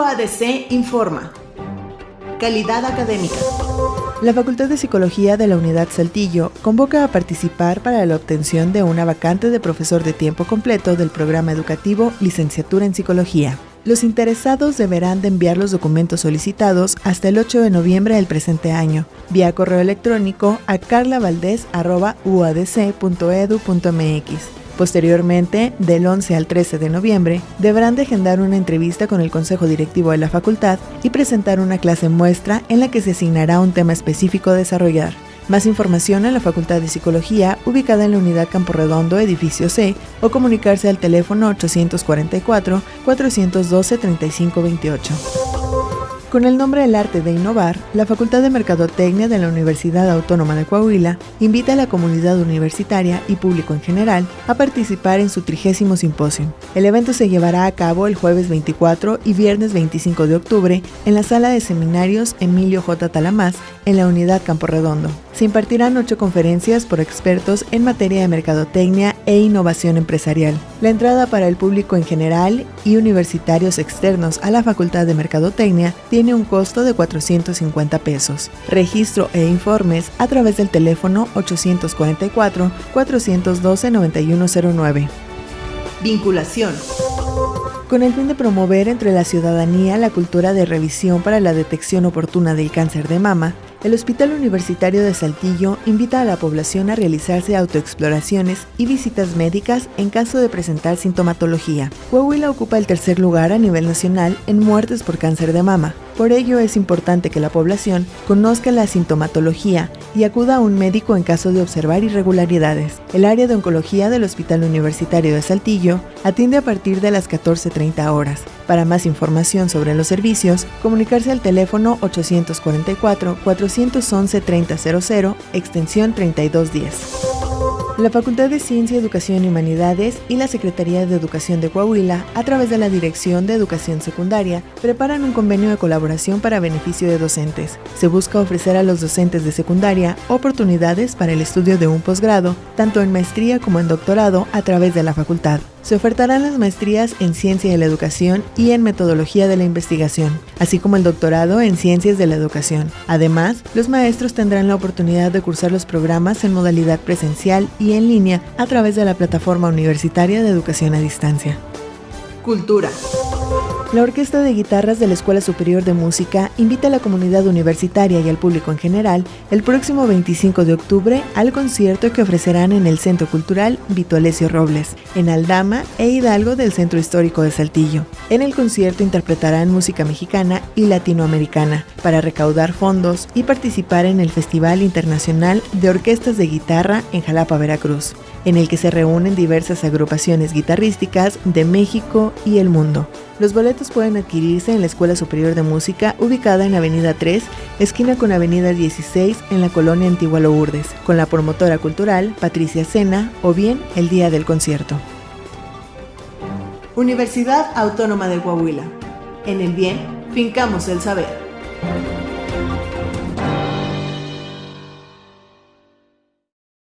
UADC informa. Calidad académica. La Facultad de Psicología de la Unidad Saltillo convoca a participar para la obtención de una vacante de profesor de tiempo completo del programa educativo Licenciatura en Psicología. Los interesados deberán de enviar los documentos solicitados hasta el 8 de noviembre del presente año, vía correo electrónico a carlavaldez.uadc.edu.mx Posteriormente, del 11 al 13 de noviembre, deberán de agendar una entrevista con el Consejo Directivo de la Facultad y presentar una clase muestra en la que se asignará un tema específico a desarrollar. Más información en la Facultad de Psicología, ubicada en la Unidad Campo Redondo, edificio C, o comunicarse al teléfono 844-412-3528. Con el nombre El Arte de Innovar, la Facultad de Mercadotecnia de la Universidad Autónoma de Coahuila invita a la comunidad universitaria y público en general a participar en su trigésimo simposio. El evento se llevará a cabo el jueves 24 y viernes 25 de octubre en la sala de seminarios Emilio J. Talamás en la unidad Campo Redondo. Se impartirán ocho conferencias por expertos en materia de mercadotecnia e innovación empresarial. La entrada para el público en general y universitarios externos a la Facultad de Mercadotecnia un costo de 450 pesos. Registro e informes a través del teléfono 844-412-9109. Vinculación con el fin de promover entre la ciudadanía la cultura de revisión para la detección oportuna del cáncer de mama, el Hospital Universitario de Saltillo invita a la población a realizarse autoexploraciones y visitas médicas en caso de presentar sintomatología. Coahuila ocupa el tercer lugar a nivel nacional en muertes por cáncer de mama. Por ello es importante que la población conozca la sintomatología y acuda a un médico en caso de observar irregularidades. El área de oncología del Hospital Universitario de Saltillo atiende a partir de las 14.30 horas. Para más información sobre los servicios, comunicarse al teléfono 844-411-3000, extensión 3210. La Facultad de Ciencia, Educación y Humanidades y la Secretaría de Educación de Coahuila, a través de la Dirección de Educación Secundaria, preparan un convenio de colaboración para beneficio de docentes. Se busca ofrecer a los docentes de secundaria oportunidades para el estudio de un posgrado, tanto en maestría como en doctorado, a través de la facultad. Se ofertarán las maestrías en Ciencia de la Educación y en Metodología de la Investigación, así como el doctorado en Ciencias de la Educación. Además, los maestros tendrán la oportunidad de cursar los programas en modalidad presencial y en línea a través de la Plataforma Universitaria de Educación a Distancia. Cultura. La Orquesta de Guitarras de la Escuela Superior de Música invita a la comunidad universitaria y al público en general el próximo 25 de octubre al concierto que ofrecerán en el Centro Cultural Vito Alessio Robles, en Aldama e Hidalgo del Centro Histórico de Saltillo. En el concierto interpretarán música mexicana y latinoamericana para recaudar fondos y participar en el Festival Internacional de Orquestas de Guitarra en Jalapa, Veracruz, en el que se reúnen diversas agrupaciones guitarrísticas de México y el mundo. Los boletos pueden adquirirse en la Escuela Superior de Música ubicada en Avenida 3, esquina con Avenida 16 en la colonia Antigua Lourdes, con la promotora cultural Patricia Sena o bien el día del concierto. Universidad Autónoma de Coahuila. En el bien, fincamos el saber.